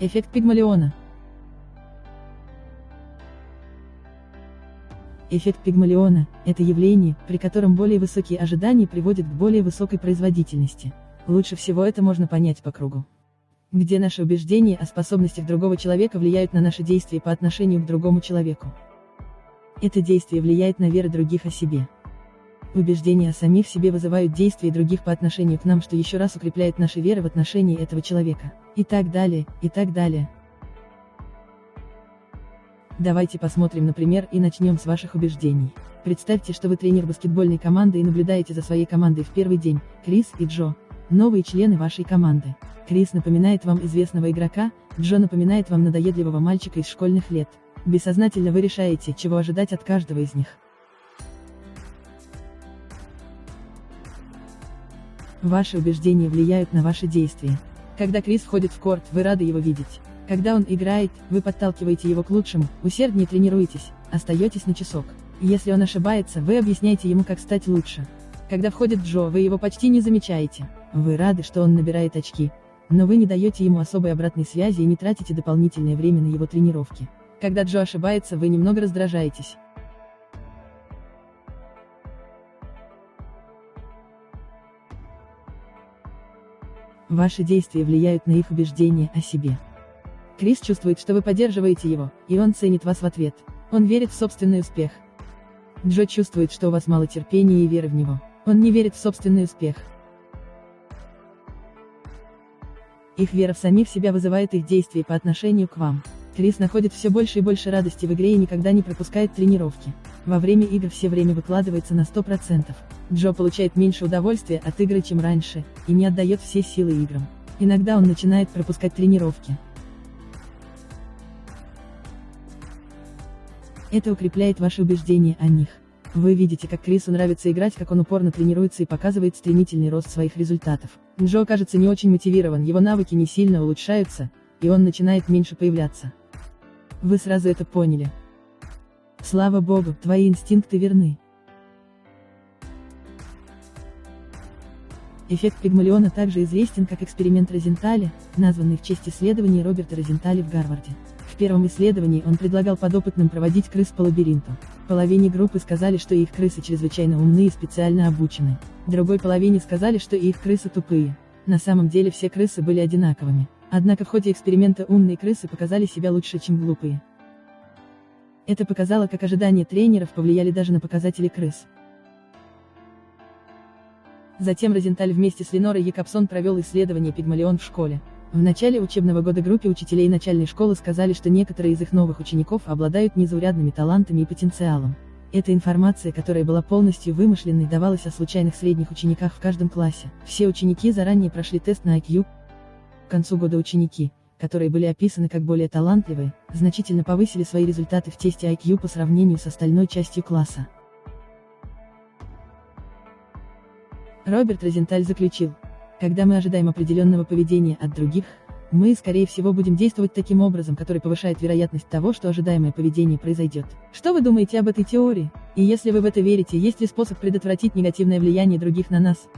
Эффект Пигмалиона. Эффект Пигмалиона – это явление, при котором более высокие ожидания приводят к более высокой производительности. Лучше всего это можно понять по кругу. Где наши убеждения о способностях другого человека влияют на наши действия по отношению к другому человеку. Это действие влияет на веры других о себе. Убеждения о самих себе вызывают действия других по отношению к нам, что еще раз укрепляет наши веры в отношении этого человека. И так далее, и так далее. Давайте посмотрим на пример и начнем с ваших убеждений. Представьте, что вы тренер баскетбольной команды и наблюдаете за своей командой в первый день, Крис и Джо, новые члены вашей команды. Крис напоминает вам известного игрока, Джо напоминает вам надоедливого мальчика из школьных лет. Бессознательно вы решаете, чего ожидать от каждого из них. Ваши убеждения влияют на ваши действия. Когда Крис входит в корт, вы рады его видеть. Когда он играет, вы подталкиваете его к лучшему, усерднее тренируетесь, остаетесь на часок. Если он ошибается, вы объясняете ему, как стать лучше. Когда входит Джо, вы его почти не замечаете. Вы рады, что он набирает очки. Но вы не даете ему особой обратной связи и не тратите дополнительное время на его тренировки. Когда Джо ошибается, вы немного раздражаетесь. Ваши действия влияют на их убеждения о себе. Крис чувствует, что вы поддерживаете его, и он ценит вас в ответ. Он верит в собственный успех. Джо чувствует, что у вас мало терпения и веры в него. Он не верит в собственный успех. Их вера в самих себя вызывает их действия по отношению к вам. Крис находит все больше и больше радости в игре и никогда не пропускает тренировки. Во время игр все время выкладывается на 100%. Джо получает меньше удовольствия от игры, чем раньше, и не отдает все силы играм. Иногда он начинает пропускать тренировки. Это укрепляет ваши убеждения о них. Вы видите, как Крису нравится играть, как он упорно тренируется и показывает стремительный рост своих результатов. Джо кажется не очень мотивирован, его навыки не сильно улучшаются, и он начинает меньше появляться. Вы сразу это поняли. Слава богу, твои инстинкты верны. Эффект Пигмалиона также известен как эксперимент Розенталя, названный в честь исследований Роберта Розенталя в Гарварде. В первом исследовании он предлагал подопытным проводить крыс по лабиринту. Половине группы сказали, что их крысы чрезвычайно умны и специально обучены. Другой половине сказали, что их крысы тупые. На самом деле все крысы были одинаковыми. Однако в ходе эксперимента умные крысы показали себя лучше, чем глупые. Это показало, как ожидания тренеров повлияли даже на показатели крыс. Затем Розенталь вместе с Ленорой Якобсон провел исследование Пигмалион в школе. В начале учебного года группе учителей начальной школы сказали, что некоторые из их новых учеников обладают незаурядными талантами и потенциалом. Эта информация, которая была полностью вымышленной, давалась о случайных средних учениках в каждом классе. Все ученики заранее прошли тест на IQ. К концу года ученики, которые были описаны как более талантливые, значительно повысили свои результаты в тесте IQ по сравнению с остальной частью класса. Роберт Розенталь заключил, когда мы ожидаем определенного поведения от других, мы, скорее всего, будем действовать таким образом, который повышает вероятность того, что ожидаемое поведение произойдет. Что вы думаете об этой теории? И если вы в это верите, есть ли способ предотвратить негативное влияние других на нас?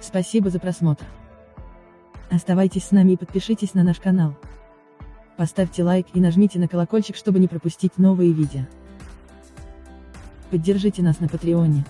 Спасибо за просмотр. Оставайтесь с нами и подпишитесь на наш канал. Поставьте лайк и нажмите на колокольчик, чтобы не пропустить новые видео. Поддержите нас на Патреоне.